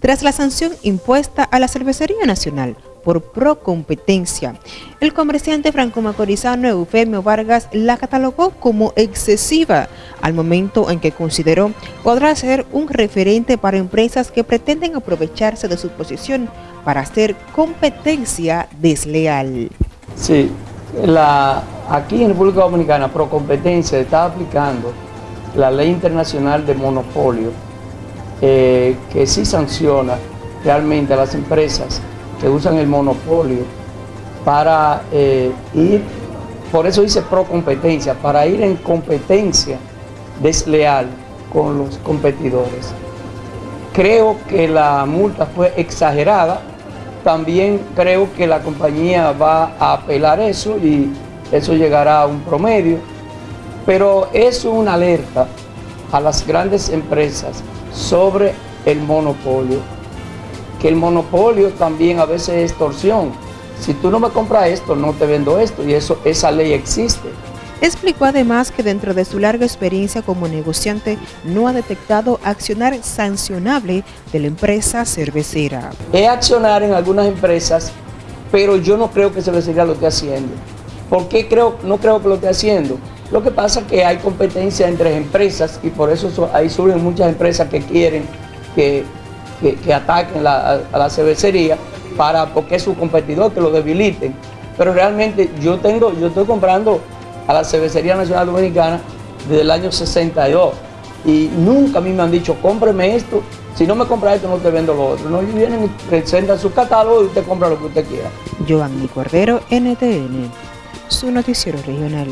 tras la sanción impuesta a la Cervecería Nacional por procompetencia. El comerciante franco-macorizano Eufemio Vargas la catalogó como excesiva al momento en que consideró podrá ser un referente para empresas que pretenden aprovecharse de su posición para hacer competencia desleal. Sí, aquí en República Dominicana Procompetencia está aplicando la ley internacional de monopolio eh, que sí sanciona realmente a las empresas que usan el monopolio para eh, ir, por eso dice pro competencia, para ir en competencia desleal con los competidores. Creo que la multa fue exagerada, también creo que la compañía va a apelar eso y eso llegará a un promedio, pero es una alerta a las grandes empresas sobre el monopolio que el monopolio también a veces es extorsión. Si tú no me compras esto, no te vendo esto y eso, esa ley existe. Explicó además que dentro de su larga experiencia como negociante no ha detectado accionar sancionable de la empresa cervecera. Es accionar en algunas empresas, pero yo no creo que cervecería lo esté haciendo. ¿Por qué creo, no creo que lo esté haciendo? Lo que pasa es que hay competencia entre empresas y por eso ahí surgen muchas empresas que quieren que que, ataquen a, la cervecería para, porque es su competidor, que lo debiliten. Pero realmente yo tengo, yo estoy comprando a la Cervecería Nacional Dominicana desde el año 62 y nunca a mí me han dicho, cómpreme esto, si no me compra esto no te vendo lo otro. No, ellos vienen y presentan su catálogo y usted compra lo que usted quiera. Giovanni Cordero, NTN, su noticiero regional.